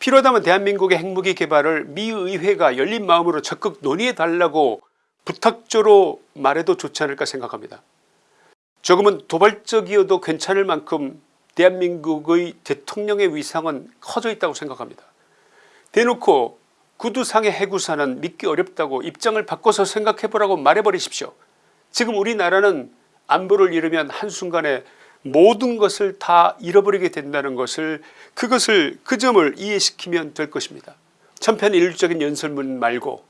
필요하다면 대한민국의 핵무기 개발을 미 의회가 열린 마음으로 적극 논의해 달라고 부탁조로 말해도 좋지 않을까 생각합니다. 조금은 도발적이어도 괜찮을 만큼 대한민국의 대통령의 위상은 커져 있다고 생각합니다. 대놓고 구두상의 해구사는 믿기 어렵다고 입장을 바꿔서 생각해보라고 말해버리십시오. 지금 우리나라는 안보를 잃으면 한순간에 모든 것을 다 잃어버리게 된다는 것을 그것을 그 점을 이해시키면 될 것입니다. 천편일률적인 연설문 말고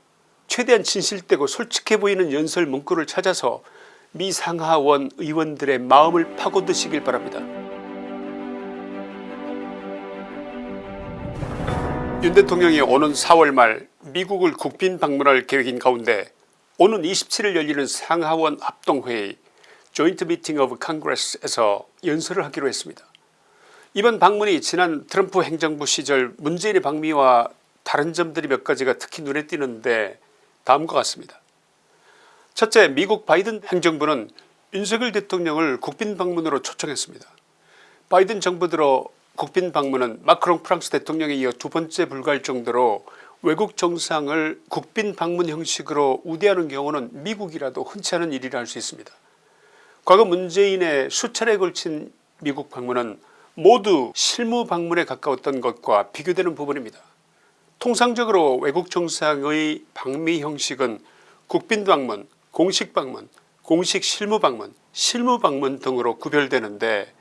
최대한 진실되고 솔직해 보이는 연설 문구를 찾아서 미 상하원 의원들의 마음을 파고드시길 바랍니다. 윤 대통령이 오는 4월 말 미국을 국빈 방문할 계획인 가운데 오는 27일 열리는 상하원 합동회의 Joint Meeting of Congress에서 연설을 하기로 했습니다. 이번 방문이 지난 트럼프 행정부 시절 문재인의 방미와 다른 점들이 몇 가지가 특히 눈에 띄는데 다음과 같습니다. 첫째 미국 바이든 행정부는 윤석열 대통령을 국빈 방문으로 초청했습니다. 바이든 정부 들어 국빈 방문은 마크롱 프랑스 대통령에 이어 두 번째 불과할 정도로 외국 정상을 국빈 방문 형식으로 우대하는 경우는 미국이라도 흔치 않은 일이라 할 수 있습니다. 과거 문재인의 수차례에 걸친 미국 방문은 모두 실무 방문에 가까웠던 것과 비교되는 부분입니다. 통상적으로 외국 정상의 방미 형식은 국빈 방문, 공식 방문, 공식 실무 방문, 실무 방문 등으로 구별되는데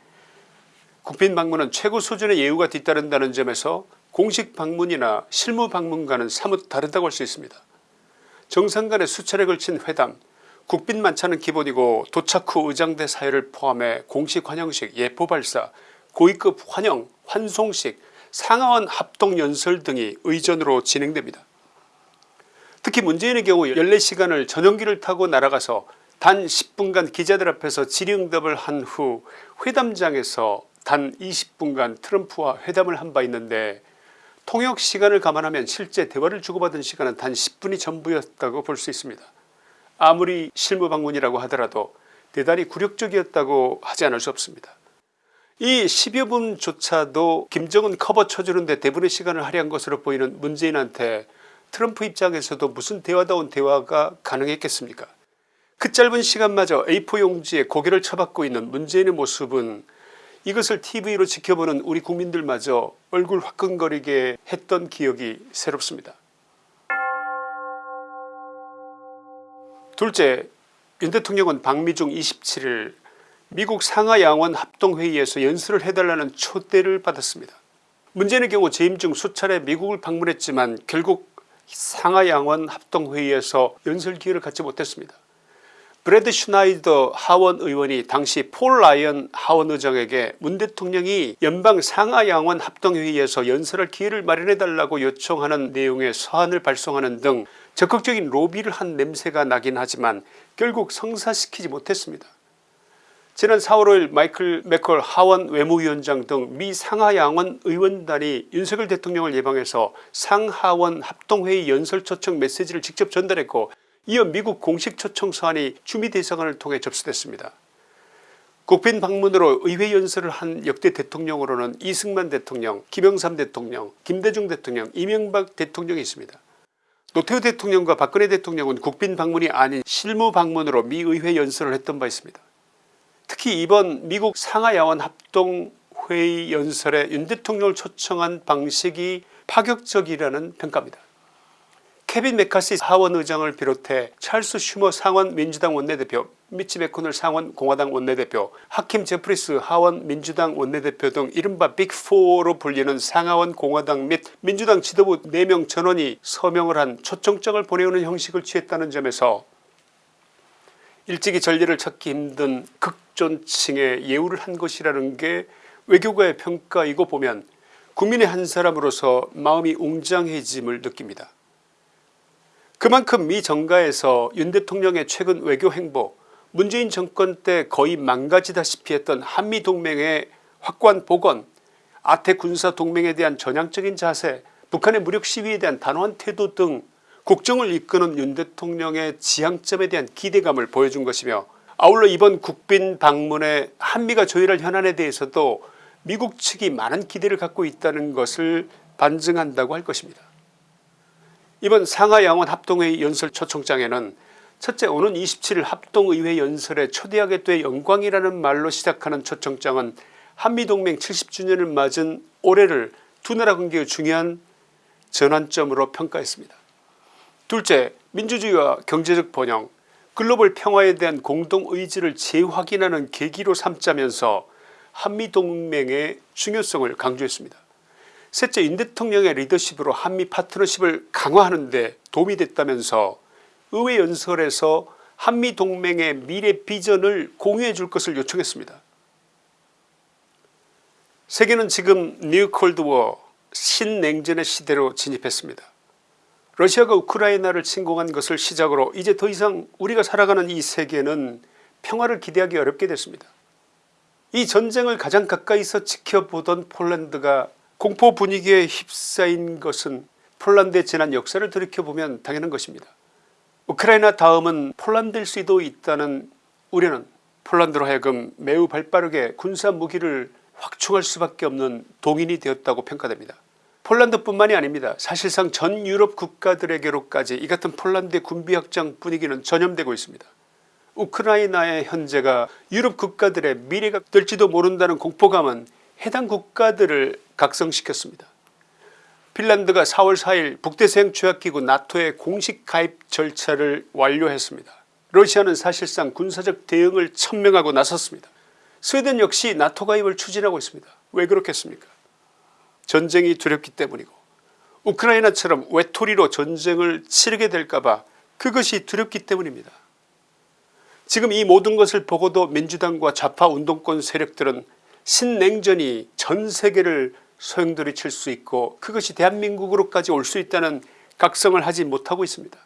국빈 방문은 최고 수준의 예우가 뒤따른다는 점에서 공식 방문이나 실무 방문과는 사뭇 다르다고 할 수 있습니다. 정상 간의 수차례 걸친 회담 국빈 만찬은 기본이고 도착 후 의장대 사회를 포함해 공식 환영식 예포 발사 고위급 환영 환송식 상하원 합동연설 등이 의전으로 진행됩니다. 특히 문재인의 경우 14시간을 전용기를 타고 날아가서 단 10분간 기자들 앞에서 질의응답을 한 후 회담장에서 단 20분간 트럼프와 회담을 한 바 있는데 통역 시간을 감안하면 실제 대화를 주고받은 시간은 단 10분이 전부였다고 볼 수 있습니다. 아무리 실무 방문이라고 하더라도 대단히 굴욕적이었다고 하지 않을 수 없습니다. 이 10여 분조차도 김정은 커버 쳐주는데 대부분의 시간을 할애한 것으로 보이는 문재인한테 트럼프 입장에서도 무슨 대화다운 대화가 가능했겠습니까 그 짧은 시간마저 A4 용지에 고개를 쳐박고 있는 문재인의 모습은 이것을 tv로 지켜보는 우리 국민들마저 얼굴 화끈거리게 했던 기억이 새롭습니다. 둘째 윤 대통령은 방미 중 27일 미국 상하양원 합동회의에서 연설을 해달라는 초대를 받았습니다. 문제는 경우 재임 중 수차례 미국을 방문했지만 결국 상하양원 합동회의에서 연설 기회를 갖지 못했습니다. 브래드 슈나이더 하원 의원이 당시 폴 라이언 하원 의장에게 문 대통령이 연방 상하양원 합동회의에서 연설할 기회를 마련해달라고 요청하는 내용의 서한을 발송하는 등 적극적인 로비를 한 냄새가 나긴 하지만 결국 성사시키지 못했습니다. 지난 4월 5일 마이클 맥컬 하원 외무위원장 등 미 상하양원 의원단이 윤석열 대통령을 예방해서 상하원 합동회의 연설 초청 메시지를 직접 전달했고 이어 미국 공식 초청 서한이 주미대사관을 통해 접수됐습니다. 국빈 방문으로 의회 연설을 한 역대 대통령으로는 이승만 대통령 김영삼 대통령 김대중 대통령 이명박 대통령이 있습니다. 노태우 대통령과 박근혜 대통령은 국빈 방문이 아닌 실무 방문으로 미 의회 연설을 했던 바 있습니다. 특히 이번 미국 상하야원 합동회의 연설에 윤 대통령을 초청한 방식이 파격적이라는 평가입니다. 케빈 메카시 하원 의장을 비롯해 찰스 슈머 상원 민주당 원내대표 미치 메코널 상원 공화당 원내대표 하킴 제프리스 하원 민주당 원내대표 등 이른바 빅4로 불리는 상하원 공화당 및 민주당 지도부 4명 전원이 서명을 한 초청장을 보내오는 형식을 취했다는 점에서 일찍이 전례를 찾기 힘든 극존칭의 예우를 한 것이라는 게 외교가의 평가이고 보면 국민의 한 사람으로서 마음이 웅장해짐을 느낍니다. 그만큼 미 정가에서 윤 대통령의 최근 외교 행보 문재인 정권 때 거의 망가지다시피 했던 한미동맹의 확고한 복원 아태 군사동맹에 대한 전향적인 자세 북한의 무력 시위에 대한 단호한 태도 등 국정을 이끄는 윤 대통령의 지향점에 대한 기대감을 보여준 것이며 아울러 이번 국빈 방문에 한미가 조율할 현안에 대해서도 미국 측이 많은 기대를 갖고 있다는 것을 반증한다고 할 것입니다. 이번 상하양원 합동회의 연설 초청장에는 첫째 오는 27일 합동의회 연설에 초대하게 돼 영광이라는 말로 시작하는 초청장은 한미동맹 70주년을 맞은 올해를 두 나라 관계의 중요한 전환점으로 평가했습니다. 둘째 민주주의와 경제적 번영 글로벌 평화에 대한 공동의지를 재확인하는 계기로 삼자면서 한미동맹의 중요성을 강조했습니다. 셋째 윤 대통령의 리더십으로 한미 파트너십을 강화하는 데 도움이 됐다면서 의회 연설에서 한미동맹의 미래 비전을 공유해 줄 것을 요청했습니다. 세계는 지금 New Cold War 신냉전의 시대로 진입했습니다. 러시아가 우크라이나를 침공한 것을 시작으로 이제 더 이상 우리가 살아가는 이 세계는 평화를 기대하기 어렵게 됐습니다. 이 전쟁을 가장 가까이서 지켜보던 폴란드가 공포 분위기에 휩싸인 것은 폴란드의 지난 역사를 돌이켜보면 당연한 것입니다. 우크라이나 다음은 폴란드일 수도 있다는 우려는 폴란드로 하여금 매우 발빠르게 군사 무기를 확충할 수밖에 없는 동인이 되었다고 평가됩니다. 폴란드뿐만이 아닙니다. 사실상 전 유럽 국가들에게로까지 이 같은 폴란드의 군비 확장 분위기는 전염되고 있습니다. 우크라이나의 현재가 유럽 국가들의 미래가 될지도 모른다는 공포감은 해당 국가들을 각성시켰습니다. 핀란드가 4월 4일 북대서양 조약기구 나토의 공식 가입 절차를 완료했습니다. 러시아는 사실상 군사적 대응을 천명하고 나섰습니다. 스웨덴 역시 나토 가입을 추진하고 있습니다. 왜 그렇겠습니까 전쟁이 두렵기 때문이고 우크라이나처럼 외톨이로 전쟁을 치르게 될까봐 그것이 두렵기 때문입니다. 지금 이 모든 것을 보고도 민주당과 좌파 운동권 세력들은 신냉전이 전세계를 소용돌이 칠 수 있고 그것이 대한민국으로까지 올 수 있다는 각성을 하지 못하고 있습니다.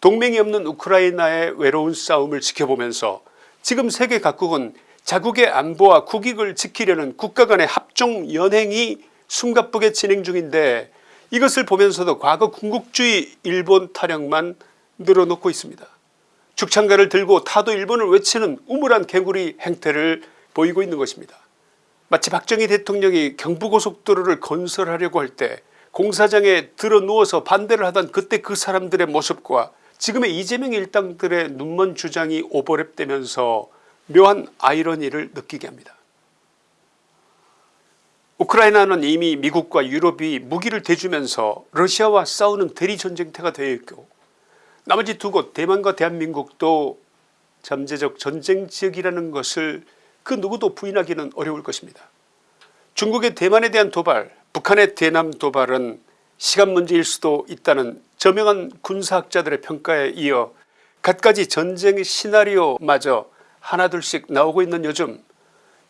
동맹이 없는 우크라이나의 외로운 싸움을 지켜보면서 지금 세계 각국은 자국의 안보와 국익을 지키려는 국가 간의 합종 연행이 숨가쁘게 진행 중인데 이것을 보면서도 과거 군국주의 일본 타령만 늘어놓고 있습니다. 죽창가를 들고 타도 일본을 외치는 우물한 개구리 행태를 보이고 있는 것입니다. 마치 박정희 대통령이 경부고속도로를 건설하려고 할 때 공사장에 들어 누워서 반대를 하던 그때 그 사람들의 모습과 지금의 이재명 일당들의 눈먼 주장이 오버랩되면서 묘한 아이러니를 느끼게 합니다. 우크라이나는 이미 미국과 유럽이 무기를 대주면서 러시아와 싸우는 대리전쟁터가 되어 있고 나머지 두 곳 대만과 대한민국도 잠재적 전쟁 지역이라는 것을 그 누구도 부인하기는 어려울 것입니다. 중국의 대만에 대한 도발 북한의 대남 도발은 시간 문제일 수도 있다는 저명한 군사학자들의 평가에 이어 갖가지 전쟁의 시나리오마저 하나둘씩 나오고 있는 요즘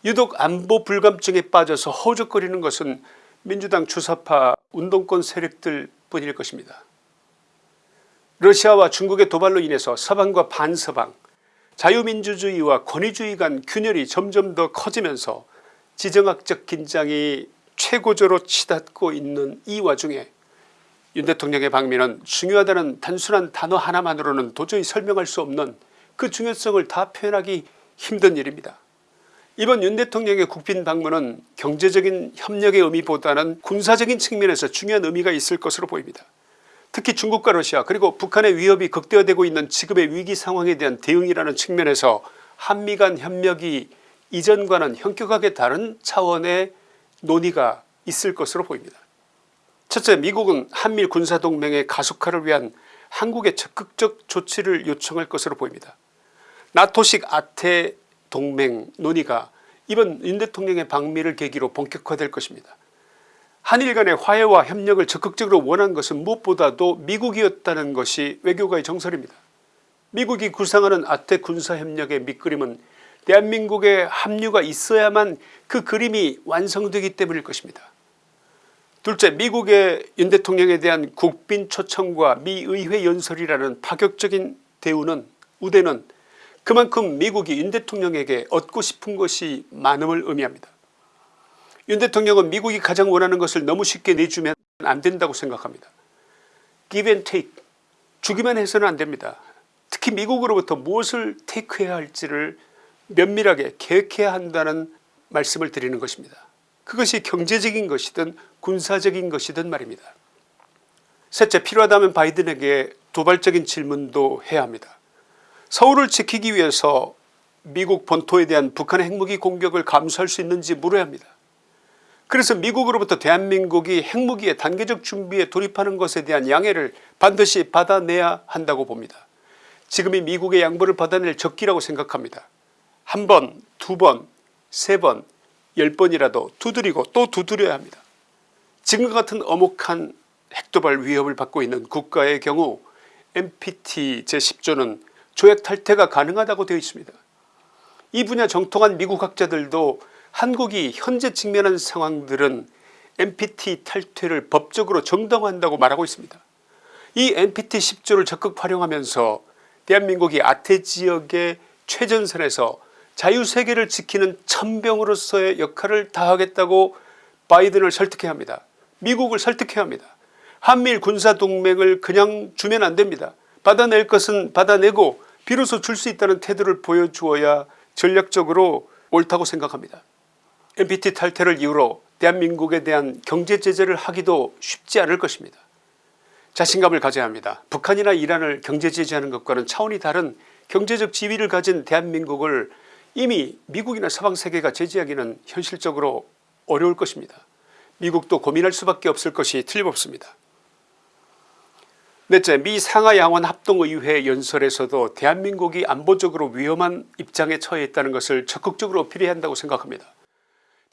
유독 안보 불감증에 빠져서 허우적거리는 것은 민주당 주사파 운동권 세력들 뿐일 것입니다. 러시아와 중국의 도발로 인해서 서방과 반서방 자유민주주의와 권위주의 간 균열이 점점 더 커지면서 지정학적 긴장이 최고조로 치닫고 있는 이 와중에 윤 대통령의 방미는 중요하다는 단순한 단어 하나만으로는 도저히 설명할 수 없는 그 중요성을 다 표현하기 힘든 일입니다. 이번 윤 대통령의 국빈 방문은 경제적인 협력의 의미보다는 군사적인 측면에서 중요한 의미가 있을 것으로 보입니다. 특히 중국과 러시아 그리고 북한의 위협이 극대화되고 있는 지금의 위기 상황에 대한 대응이라는 측면에서 한미 간 협력이 이전과는 현격하게 다른 차원의 논의가 있을 것으로 보입니다. 첫째 미국은 한밀 군사동맹의 가속화를 위한 한국의 적극적 조치를 요청할 것으로 보입니다. 나토식 아태 동맹 논의가 이번 윤 대통령의 방미를 계기로 본격화될 것입니다. 한일 간의 화해와 협력을 적극적으로 원한 것은 무엇보다도 미국이었다는 것이 외교가의 정설입니다. 미국이 구상하는 아태 군사협력의 밑그림은 대한민국의 합류가 있어야만 그 그림이 완성되기 때문일 것입니다. 둘째 미국의 윤 대통령에 대한 국빈 초청과 미 의회 연설이라는 파격적인 대우는 우대는 그만큼 미국이 윤 대통령에게 얻고 싶은 것이 많음을 의미합니다. 윤 대통령은 미국이 가장 원하는 것을 너무 쉽게 내주면 안 된다고 생각합니다. give and take 주기만 해서는 안 됩니다. 특히 미국으로부터 무엇을 테이크해야 할지를 면밀하게 계획해야 한다는 말씀을 드리는 것입니다. 그것이 경제적인 것이든 군사적인 것이든 말입니다. 셋째 필요하다면 바이든에게 도발적인 질문도 해야 합니다. 서울을 지키기 위해서 미국 본토에 대한 북한의 핵무기 공격을 감수할 수 있는지 물어야 합니다. 그래서 미국으로부터 대한민국이 핵무기의 단계적 준비에 돌입하는 것에 대한 양해를 반드시 받아내야 한다고 봅니다. 지금이 미국의 양보를 받아낼 적기라고 생각합니다. 한 번, 두 번, 세 번, 열 번이라도 두드리고 또 두드려야 합니다. 지금과 같은 엄혹한 핵도발 위협을 받고 있는 국가의 경우 NPT 제10조는 조약 탈퇴가 가능하다고 되어 있습니다. 이 분야 정통한 미국 학자들도 한국이 현재 직면한 상황들은 NPT 탈퇴를 법적으로 정당화한다고 말하고 있습니다. 이 NPT 10조를 적극 활용하면서 대한민국이 아태 지역의 최전선에서 자유세계를 지키는 천병으로서의 역할을 다하겠다고 바이든을 설득해야 합니다. 미국을 설득해야 합니다. 한미일 군사동맹을 그냥 주면 안됩니다. 받아낼 것은 받아내고 비로소 줄 수 있다는 태도를 보여주어야 전략적으로 옳다고 생각합니다. NPT 탈퇴를 이유로 대한민국에 대한 경제제재를 하기도 쉽지 않을 것입니다. 자신감을 가져야 합니다. 북한이나 이란을 경제제재하는 것과는 차원이 다른 경제적 지위를 가진 대한민국을 이미 미국이나 서방세계가 제재하기는 현실적으로 어려울 것입니다. 미국도 고민할 수밖에 없을 것이 틀림없습니다. 넷째 미 상하양원 합동의회 연설에서도 대한민국이 안보적으로 위험한 입장에 처해 있다는 것을 적극적으로 어필해야 한다고 생각합니다.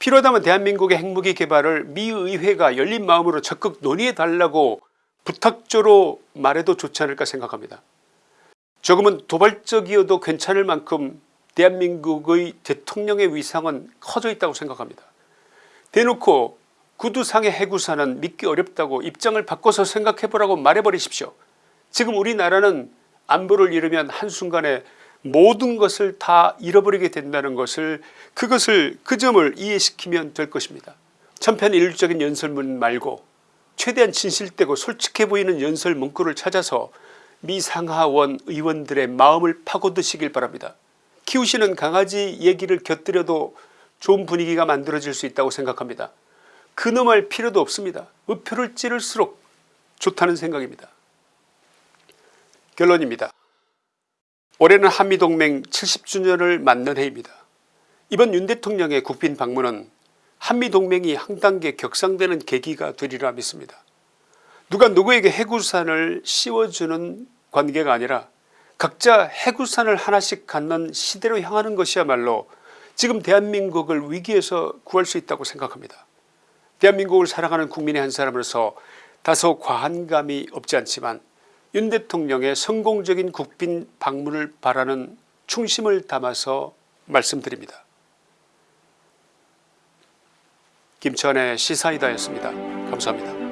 필요하다면 대한민국의 핵무기 개발을 미 의회가 열린 마음으로 적극 논의해 달라고 부탁조로 말해도 좋지 않을까 생각합니다. 조금은 도발적이어도 괜찮을 만큼 대한민국의 대통령의 위상은 커져 있다고 생각합니다. 대놓고 구두상의 해구사는 믿기 어렵다고 입장을 바꿔서 생각해보라고 말해버리십시오. 지금 우리나라는 안보를 잃으면 한순간에 모든 것을 다 잃어버리게 된다는 것을 그것을 그 점을 이해시키면 될 것입니다. 천편일률적인 연설문 말고 최대한 진실되고 솔직해 보이는 연설 문구를 찾아서 미 상하원 의원들의 마음을 파고드시길 바랍니다. 키우시는 강아지 얘기를 곁들여도 좋은 분위기가 만들어질 수 있다고 생각합니다. 근엄할 필요도 없습니다. 의표를 찌를수록 좋다는 생각입니다. 결론입니다. 올해는 한미동맹 70주년을 맞는 해입니다. 이번 윤 대통령의 국빈 방문은 한미동맹이 한 단계 격상되는 계기가 되리라 믿습니다. 누가 누구에게 해구산을 씌워주는 관계가 아니라 각자 해구산을 하나씩 갖는 시대로 향하는 것이야말로 지금 대한민국을 위기에서 구할 수 있다고 생각합니다. 대한민국을 사랑하는 국민의 한 사람으로서 다소 과한 감이 없지 않지만 윤 대통령의 성공적인 국빈 방문을 바라는 충심을 담아서 말씀드립니다. 김천의 시사이다였습니다. 감사합니다.